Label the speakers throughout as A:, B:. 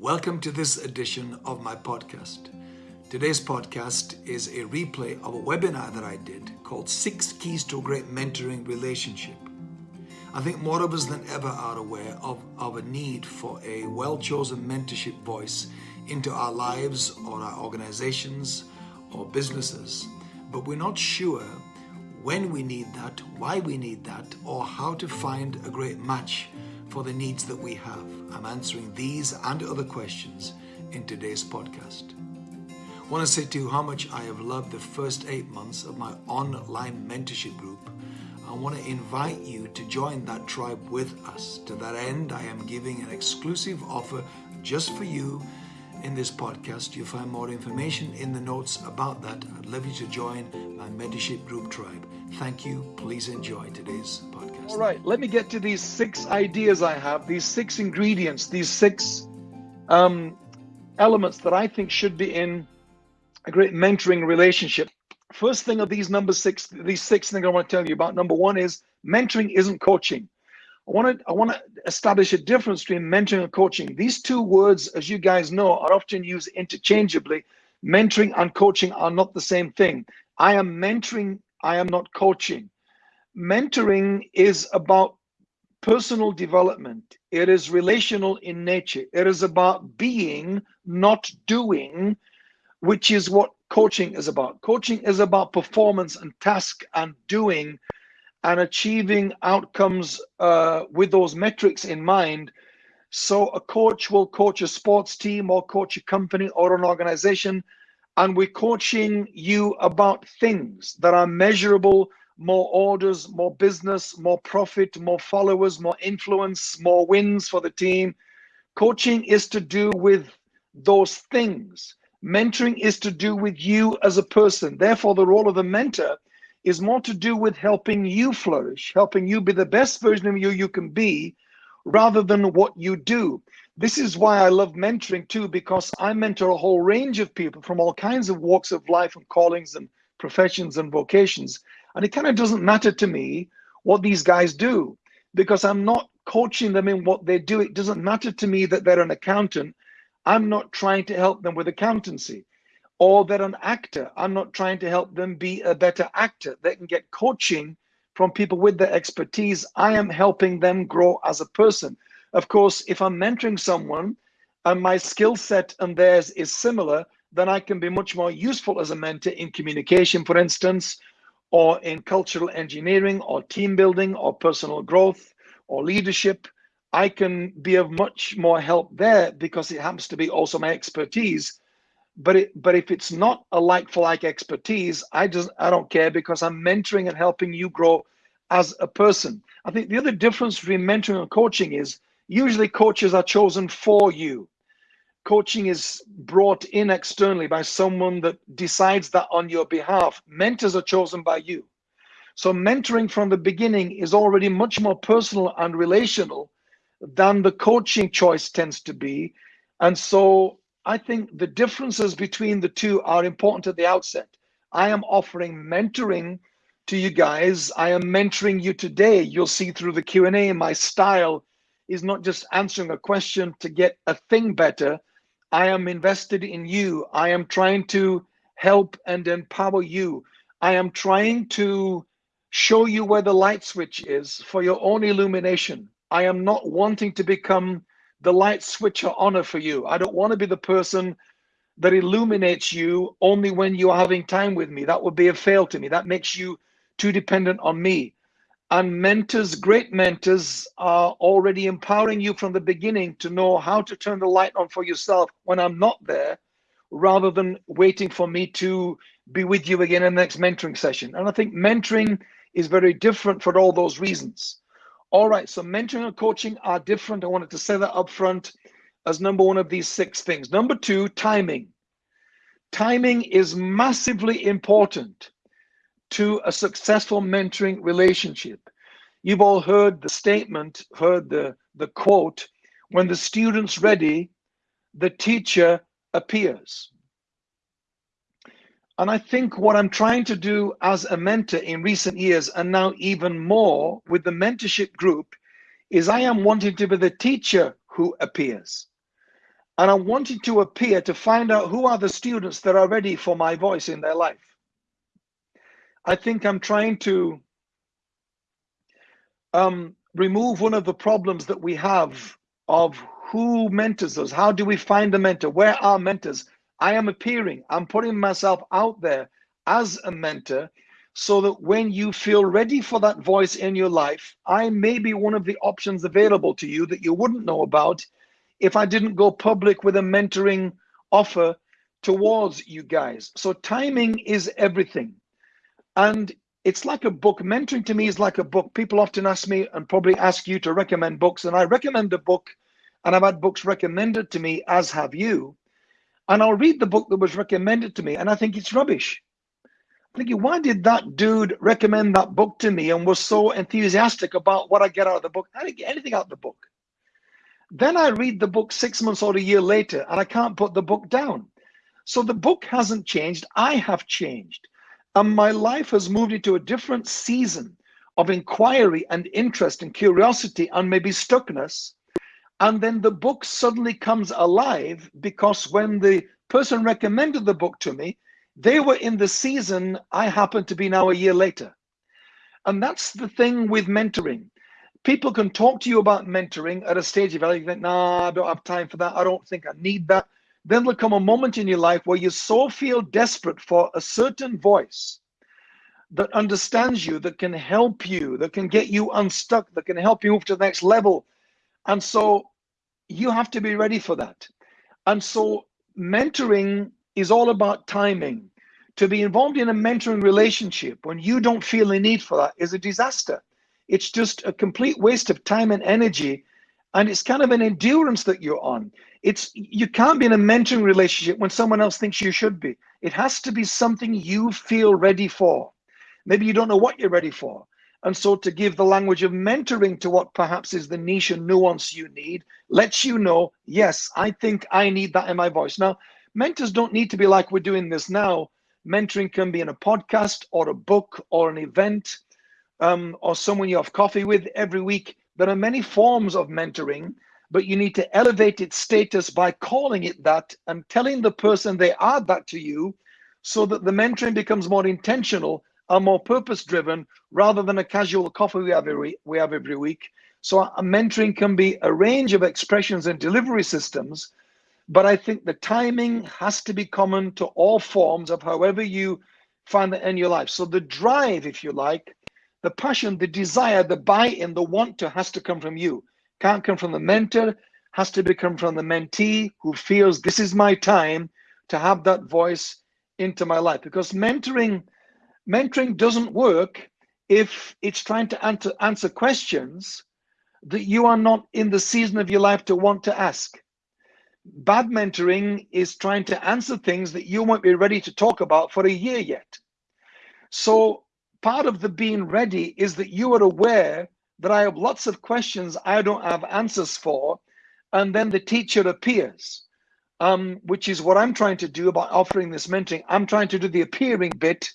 A: Welcome to this edition of my podcast. Today's podcast is a replay of a webinar that I did called Six Keys to a Great Mentoring Relationship. I think more of us than ever are aware of, of a need for a well chosen mentorship voice into our lives or our organizations or businesses, but we're not sure when we need that, why we need that, or how to find a great match for the needs that we have. I'm answering these and other questions in today's podcast. I want to say to you how much I have loved the first eight months of my online mentorship group. I want to invite you to join that tribe with us. To that end, I am giving an exclusive offer just for you in this podcast. You'll find more information in the notes about that. I'd love you to join my mentorship group tribe. Thank you. Please enjoy today's podcast.
B: All right, let me get to these six ideas I have, these six ingredients, these six um, elements that I think should be in a great mentoring relationship. First thing of these number six, these six things I want to tell you about. Number one is mentoring isn't coaching. I want to I want to establish a difference between mentoring and coaching. These two words, as you guys know, are often used interchangeably. Mentoring and coaching are not the same thing. I am mentoring, I am not coaching. Mentoring is about personal development. It is relational in nature. It is about being, not doing, which is what coaching is about. Coaching is about performance and task and doing and achieving outcomes uh, with those metrics in mind. So a coach will coach a sports team or coach a company or an organization, and we're coaching you about things that are measurable, more orders, more business, more profit, more followers, more influence, more wins for the team. Coaching is to do with those things. Mentoring is to do with you as a person. Therefore, the role of the mentor is more to do with helping you flourish, helping you be the best version of you you can be, rather than what you do. This is why I love mentoring too, because I mentor a whole range of people from all kinds of walks of life and callings and professions and vocations. And it kind of doesn't matter to me what these guys do because I'm not coaching them in what they do. It doesn't matter to me that they're an accountant. I'm not trying to help them with accountancy or they're an actor. I'm not trying to help them be a better actor. They can get coaching from people with their expertise. I am helping them grow as a person. Of course, if I'm mentoring someone and my skill set and theirs is similar, then I can be much more useful as a mentor in communication, for instance, or in cultural engineering, or team building, or personal growth, or leadership. I can be of much more help there because it happens to be also my expertise but it, but if it's not a like for like expertise, I just I don't care because I'm mentoring and helping you grow as a person. I think the other difference between mentoring and coaching is usually coaches are chosen for you. Coaching is brought in externally by someone that decides that on your behalf. Mentors are chosen by you. So mentoring from the beginning is already much more personal and relational than the coaching choice tends to be. And so I think the differences between the two are important at the outset. I am offering mentoring to you guys. I am mentoring you today. You'll see through the Q&A my style is not just answering a question to get a thing better. I am invested in you. I am trying to help and empower you. I am trying to show you where the light switch is for your own illumination. I am not wanting to become the light switcher honor for you. I don't want to be the person that illuminates you only when you are having time with me. That would be a fail to me. That makes you too dependent on me. And mentors, great mentors, are already empowering you from the beginning to know how to turn the light on for yourself when I'm not there, rather than waiting for me to be with you again in the next mentoring session. And I think mentoring is very different for all those reasons. All right, so mentoring and coaching are different. I wanted to say that up front as number one of these six things. Number two, timing. Timing is massively important to a successful mentoring relationship. You've all heard the statement, heard the, the quote, when the student's ready, the teacher appears. And I think what I'm trying to do as a mentor in recent years, and now even more with the mentorship group, is I am wanting to be the teacher who appears. And I wanted to appear to find out who are the students that are ready for my voice in their life. I think I'm trying to um, remove one of the problems that we have of who mentors us. How do we find a mentor? Where are mentors? I am appearing, I'm putting myself out there as a mentor so that when you feel ready for that voice in your life, I may be one of the options available to you that you wouldn't know about if I didn't go public with a mentoring offer towards you guys. So timing is everything. And it's like a book. Mentoring to me is like a book. People often ask me and probably ask you to recommend books. And I recommend a book, and I've had books recommended to me, as have you. And I'll read the book that was recommended to me, and I think it's rubbish. I'm thinking, why did that dude recommend that book to me and was so enthusiastic about what I get out of the book? I didn't get anything out of the book. Then I read the book six months or a year later, and I can't put the book down. So the book hasn't changed. I have changed. And my life has moved into a different season of inquiry and interest and curiosity and maybe stuckness. And then the book suddenly comes alive because when the person recommended the book to me, they were in the season I happen to be now a year later. And that's the thing with mentoring. People can talk to you about mentoring at a stage of life. Nah, I don't have time for that. I don't think I need that. Then there'll come a moment in your life where you so feel desperate for a certain voice that understands you, that can help you, that can get you unstuck, that can help you move to the next level. And so you have to be ready for that. And so mentoring is all about timing. To be involved in a mentoring relationship when you don't feel the need for that is a disaster. It's just a complete waste of time and energy. And it's kind of an endurance that you're on. It's you can't be in a mentoring relationship when someone else thinks you should be. It has to be something you feel ready for. Maybe you don't know what you're ready for. And so to give the language of mentoring to what perhaps is the niche and nuance you need, lets you know, yes, I think I need that in my voice. Now, mentors don't need to be like we're doing this now. Mentoring can be in a podcast or a book or an event um, or someone you have coffee with every week. There are many forms of mentoring but you need to elevate its status by calling it that and telling the person they are that to you so that the mentoring becomes more intentional and more purpose driven rather than a casual coffee we have every, we have every week. So a mentoring can be a range of expressions and delivery systems, but I think the timing has to be common to all forms of however you find that in your life. So the drive, if you like, the passion, the desire, the buy-in, the want to has to come from you can't come from the mentor, has to become from the mentee who feels this is my time to have that voice into my life. Because mentoring, mentoring doesn't work if it's trying to answer, answer questions that you are not in the season of your life to want to ask. Bad mentoring is trying to answer things that you won't be ready to talk about for a year yet. So part of the being ready is that you are aware that I have lots of questions I don't have answers for, and then the teacher appears, um, which is what I'm trying to do by offering this mentoring. I'm trying to do the appearing bit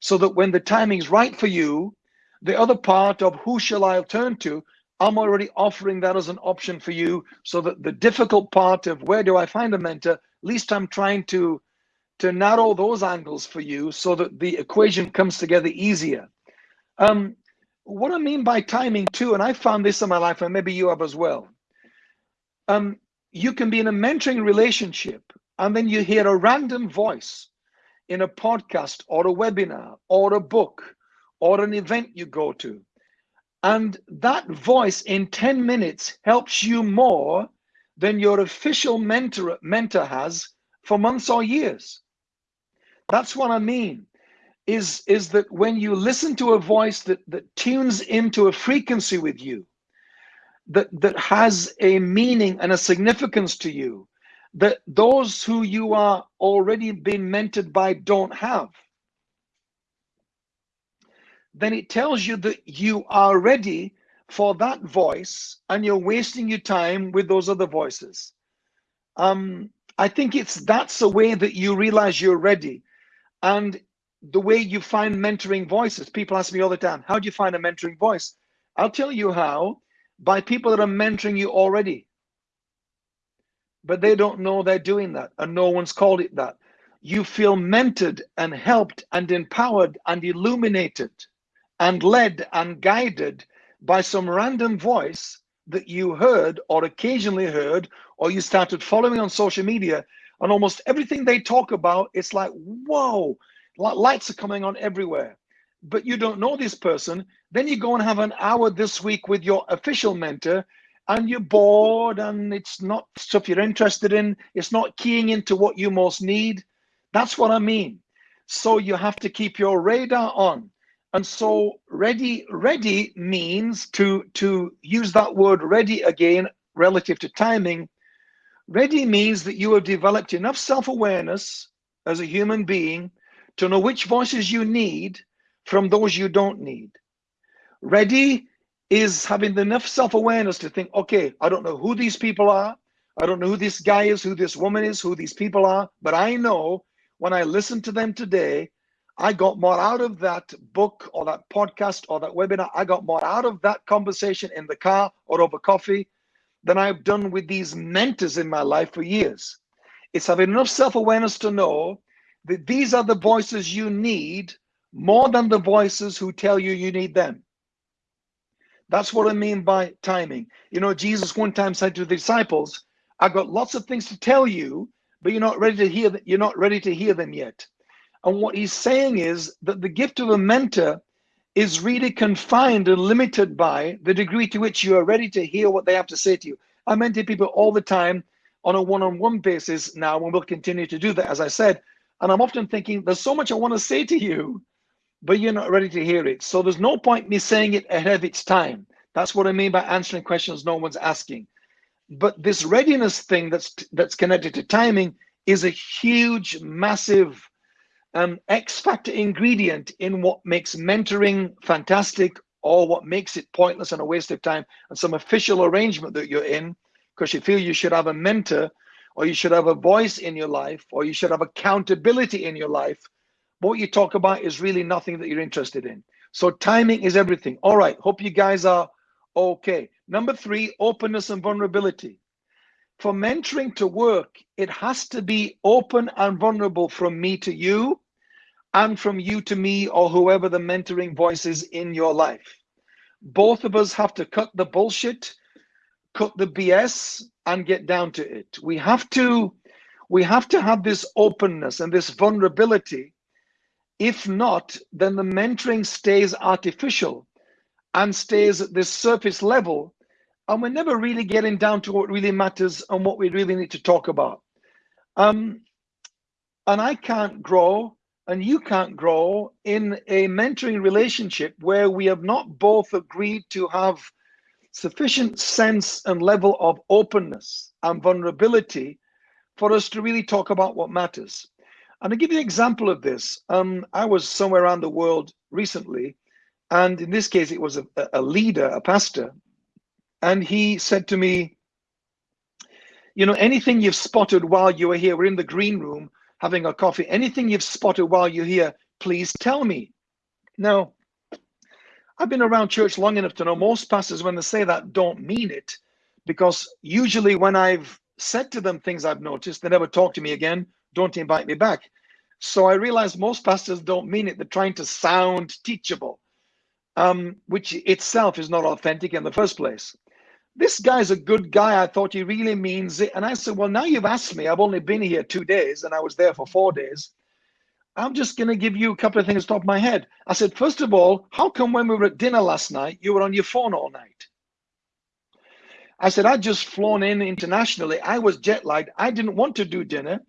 B: so that when the timing is right for you, the other part of who shall I turn to, I'm already offering that as an option for you so that the difficult part of where do I find a mentor, at least I'm trying to to narrow those angles for you so that the equation comes together easier. Um, what I mean by timing too, and I found this in my life, and maybe you have as well. Um, you can be in a mentoring relationship, and then you hear a random voice in a podcast or a webinar or a book or an event you go to. And that voice in 10 minutes helps you more than your official mentor, mentor has for months or years. That's what I mean is is that when you listen to a voice that that tunes into a frequency with you that that has a meaning and a significance to you that those who you are already being mentored by don't have then it tells you that you are ready for that voice and you're wasting your time with those other voices. Um i think it's that's a way that you realize you're ready. And the way you find mentoring voices. People ask me all the time, how do you find a mentoring voice? I'll tell you how by people that are mentoring you already. but they don't know they're doing that, and no one's called it that. You feel mentored and helped and empowered and illuminated and led and guided by some random voice that you heard or occasionally heard or you started following on social media and almost everything they talk about it's like whoa lights are coming on everywhere. But you don't know this person. Then you go and have an hour this week with your official mentor and you're bored and it's not stuff you're interested in. It's not keying into what you most need. That's what i mean. So you have to keep your radar on. And so ready, ready means to, to use that word ready again relative to timing. Ready means that you have developed enough self-awareness as a human being to know which voices you need from those you don't need. Ready is having enough self-awareness to think, okay, I don't know who these people are. I don't know who this guy is, who this woman is, who these people are, but I know when I listen to them today, I got more out of that book or that podcast or that webinar. I got more out of that conversation in the car or over coffee than I've done with these mentors in my life for years. It's having enough self awareness to know these are the voices you need more than the voices who tell you you need them. That's what I mean by timing. You know, Jesus one time said to the disciples, "I've got lots of things to tell you, but you're not ready to hear that you're not ready to hear them yet. And what he's saying is that the gift of a mentor is really confined and limited by the degree to which you are ready to hear what they have to say to you. I mentor people all the time on a one-on-one basis now, and we'll continue to do that, as I said. And I'm often thinking, there's so much I want to say to you, but you're not ready to hear it. So there's no point me saying it ahead of its time. That's what I mean by answering questions no one's asking. But this readiness thing that's that's connected to timing is a huge, massive um, X factor ingredient in what makes mentoring fantastic or what makes it pointless and a waste of time and some official arrangement that you're in because you feel you should have a mentor or you should have a voice in your life or you should have accountability in your life. But what you talk about is really nothing that you're interested in. So timing is everything. All right. Hope you guys are okay. Number three, openness and vulnerability. For mentoring to work, it has to be open and vulnerable from me to you and from you to me or whoever the mentoring voice is in your life. Both of us have to cut the bullshit, cut the BS, and get down to it. We have to we have to have this openness and this vulnerability. If not, then the mentoring stays artificial and stays at this surface level, and we're never really getting down to what really matters and what we really need to talk about. Um, and I can't grow and you can't grow in a mentoring relationship where we have not both agreed to have sufficient sense and level of openness and vulnerability for us to really talk about what matters. And to give you an example of this, um, I was somewhere around the world recently, and in this case, it was a, a leader, a pastor, and he said to me, You know, anything you've spotted while you were here, we're in the green room, having a coffee, anything you've spotted while you're here, please tell me. Now, I've been around church long enough to know most pastors, when they say that, don't mean it. Because usually when I've said to them things I've noticed, they never talk to me again, don't invite me back. So I realize most pastors don't mean it. They're trying to sound teachable, um, which itself is not authentic in the first place this guy's a good guy. I thought he really means it. And I said, well, now you've asked me. I've only been here two days and I was there for four days. I'm just going to give you a couple of things top my head. I said, first of all, how come when we were at dinner last night, you were on your phone all night? I said, I'd just flown in internationally. I was jet lagged. I didn't want to do dinner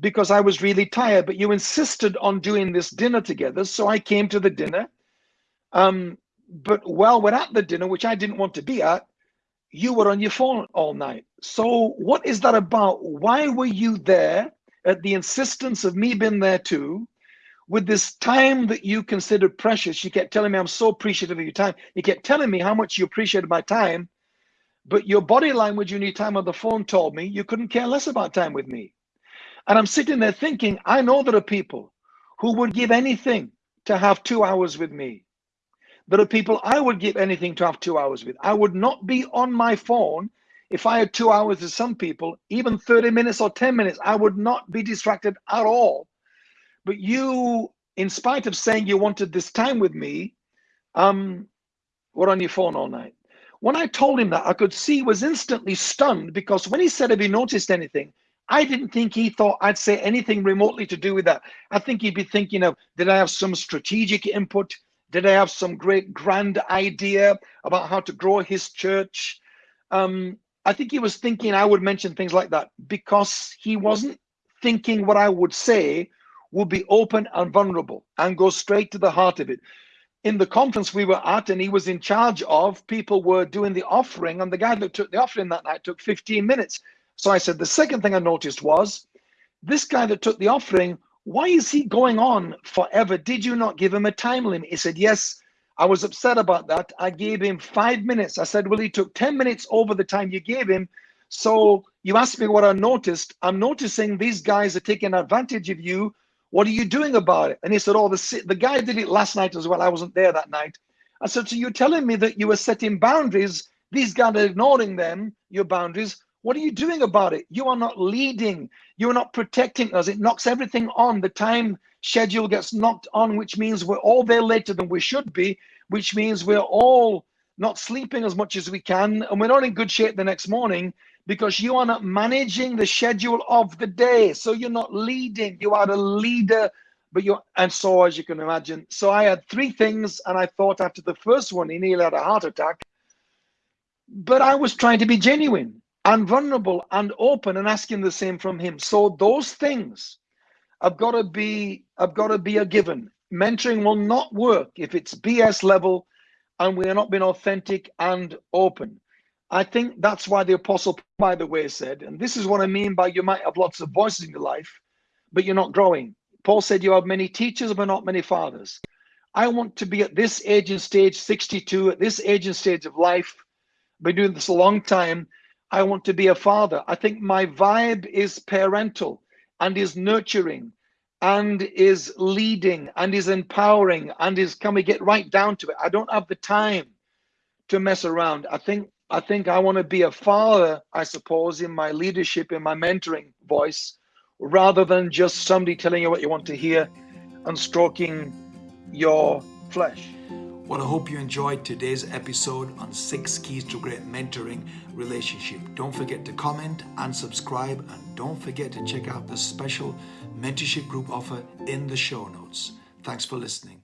B: because I was really tired, but you insisted on doing this dinner together. So I came to the dinner. Um, but while we're at the dinner, which I didn't want to be at, you were on your phone all night. So what is that about? Why were you there at the insistence of me being there too? With this time that you consider precious, you kept telling me I'm so appreciative of your time. You kept telling me how much you appreciated my time, but your body language and your time on the phone told me you couldn't care less about time with me. And I'm sitting there thinking, I know there are people who would give anything to have two hours with me. There are people I would give anything to have two hours with. I would not be on my phone if I had two hours with some people, even 30 minutes or 10 minutes, I would not be distracted at all. But you, in spite of saying you wanted this time with me, um, were on your phone all night. When I told him that, I could see he was instantly stunned because when he said, Have you noticed anything? I didn't think he thought I'd say anything remotely to do with that. I think he'd be thinking of, did I have some strategic input? Did I have some great grand idea about how to grow his church? Um, I think he was thinking I would mention things like that because he wasn't thinking what I would say would be open and vulnerable and go straight to the heart of it. In the conference we were at, and he was in charge of, people were doing the offering, and the guy that took the offering that night took 15 minutes. So I said, the second thing I noticed was this guy that took the offering, why is he going on forever? Did you not give him a time limit? He said, yes, I was upset about that. I gave him five minutes. I said, well, he took 10 minutes over the time you gave him. So you asked me what I noticed. I'm noticing these guys are taking advantage of you. What are you doing about it? And he said, oh, the, the guy did it last night as well. I wasn't there that night. I said, so you're telling me that you were setting boundaries. These guys are ignoring them, your boundaries. What are you doing about it? You are not leading. You are not protecting us. It knocks everything on. The time schedule gets knocked on, which means we're all there later than we should be, which means we're all not sleeping as much as we can, and we're not in good shape the next morning because you are not managing the schedule of the day. So you're not leading. You are a leader, but you're, and so as you can imagine. So I had three things, and I thought after the first one, he nearly had a heart attack. But I was trying to be genuine and vulnerable and open and asking the same from him. So those things have got to be have got to be a given. Mentoring will not work if it's BS level and we are not being authentic and open. I think that's why the apostle, by the way, said, and this is what I mean by you might have lots of voices in your life, but you're not growing. Paul said you have many teachers, but not many fathers. I want to be at this age and stage, 62, at this age and stage of life, been doing this a long time, I want to be a father. I think my vibe is parental and is nurturing and is leading and is empowering and is can we get right down to it? I don't have the time to mess around. I think I think I want to be a father, I suppose, in my leadership, in my mentoring voice, rather than just somebody telling you what you want to hear and stroking your flesh.
A: Well, I hope you enjoyed today's episode on six keys to great mentoring relationship. Don't forget to comment and subscribe, and don't forget to check out the special mentorship group offer in the show notes. Thanks for listening.